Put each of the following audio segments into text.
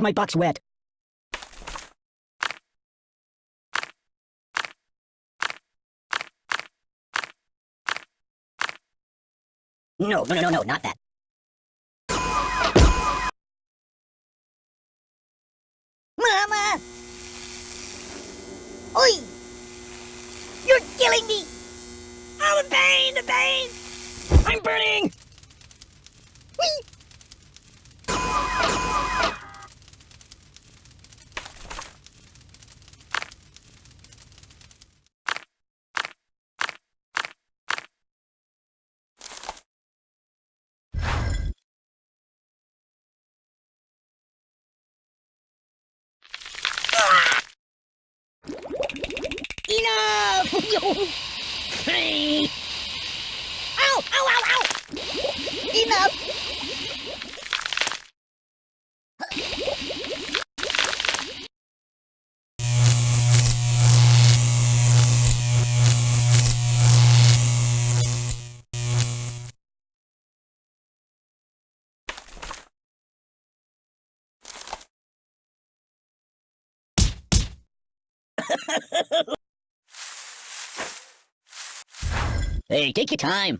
My buck's wet. No, no, no, no, no, not that. Mama! Oi! You're killing me! Oh, the pain, the pain! I'm burning! Whee! Enough! ow! Ow! Ow! Ow! Enough! Hey, take your time.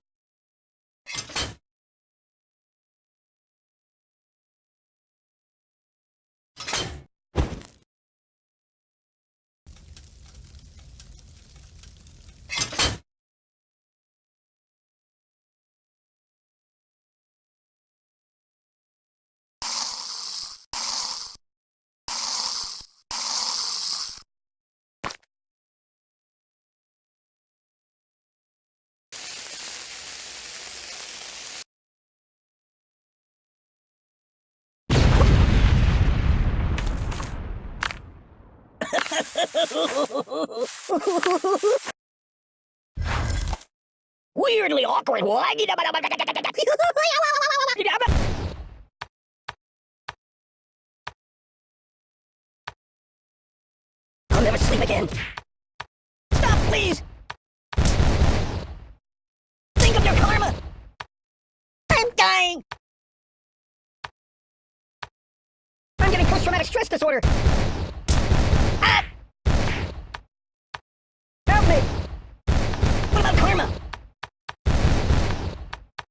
Weirdly awkward. I'll never sleep again. Stop, please! Think of your karma! I'm dying! I'm getting post-traumatic stress disorder! Ah! Help me! What about karma?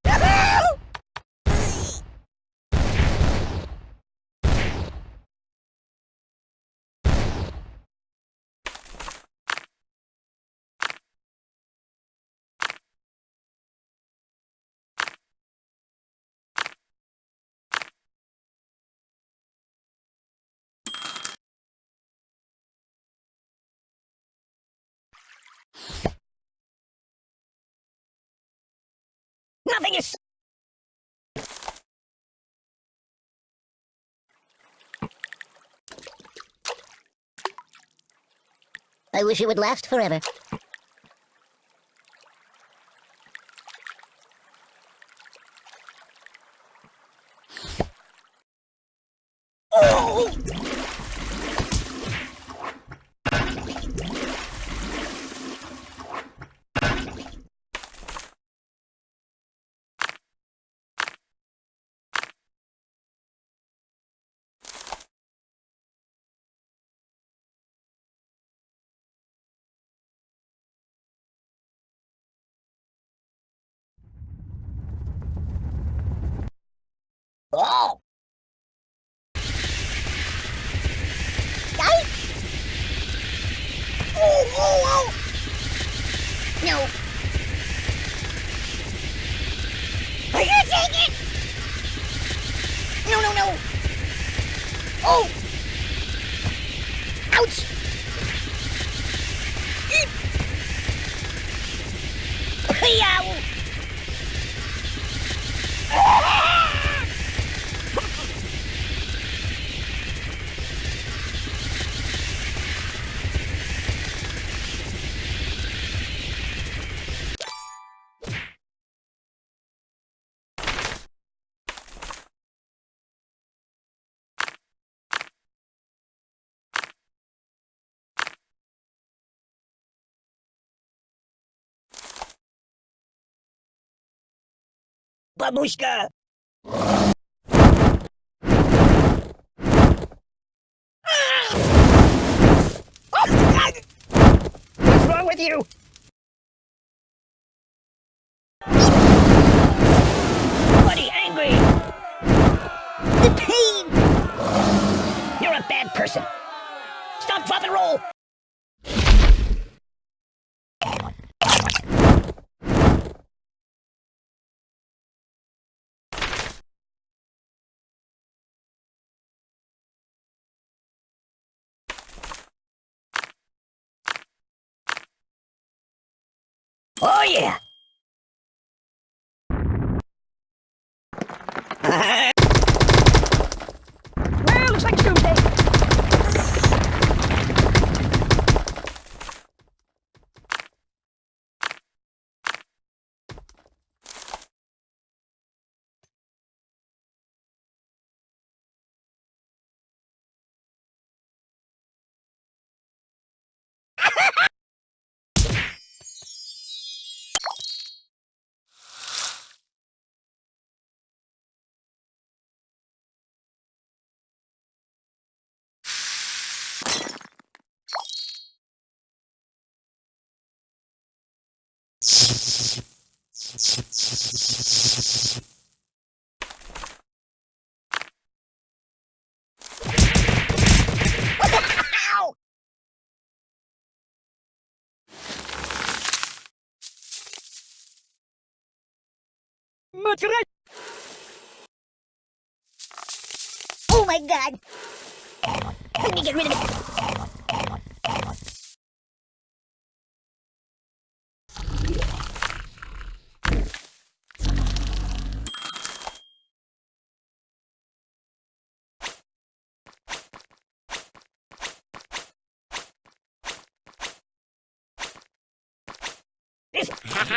Help! Nothing is... I wish it would last forever. Oh! Oh! Yikes! Oh, oh, oh! No. бабушка! Ah! What's wrong with you? Oh yeah! well, looks like Tuesday. Oh my god! Let me get rid of it.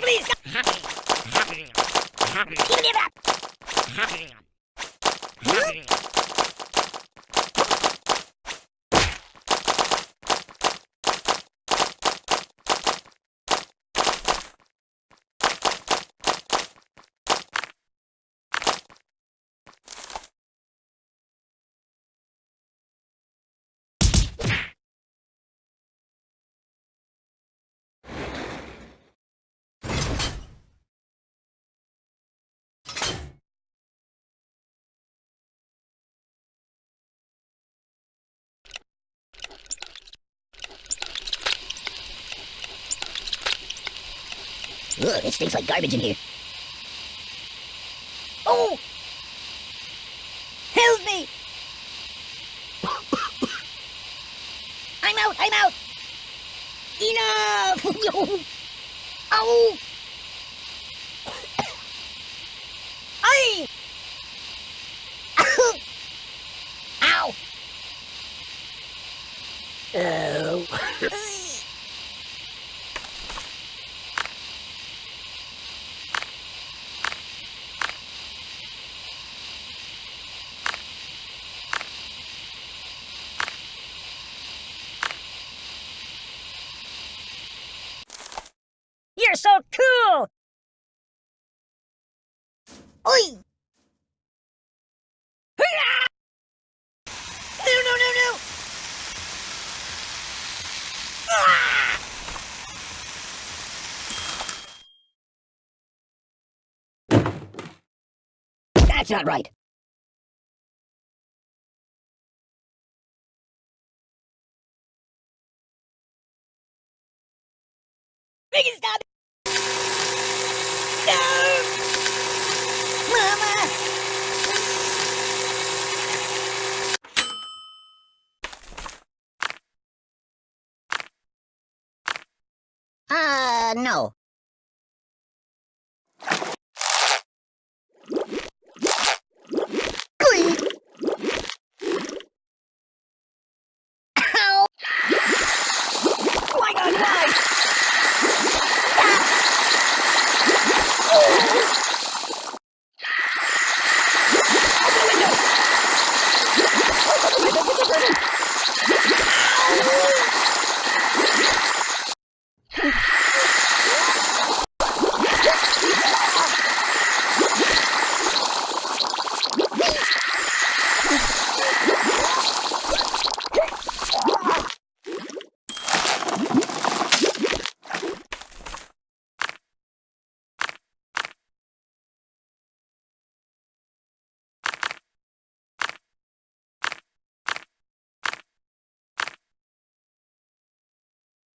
please, give me that. Ugh, it stinks like garbage in here. Oh! Help me! I'm out! I'm out! Enough! Ow! Ay! Ow! Oh. You're so cool! Oi! No, no, no, no! Ah! That's not right. Stop! No! Mama! Uh, no. Ow! Why not why?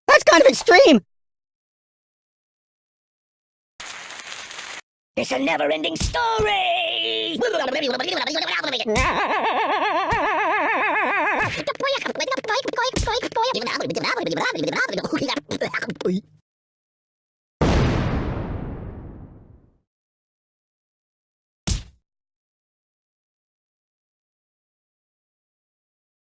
That's kind of extreme. It's a never-ending story!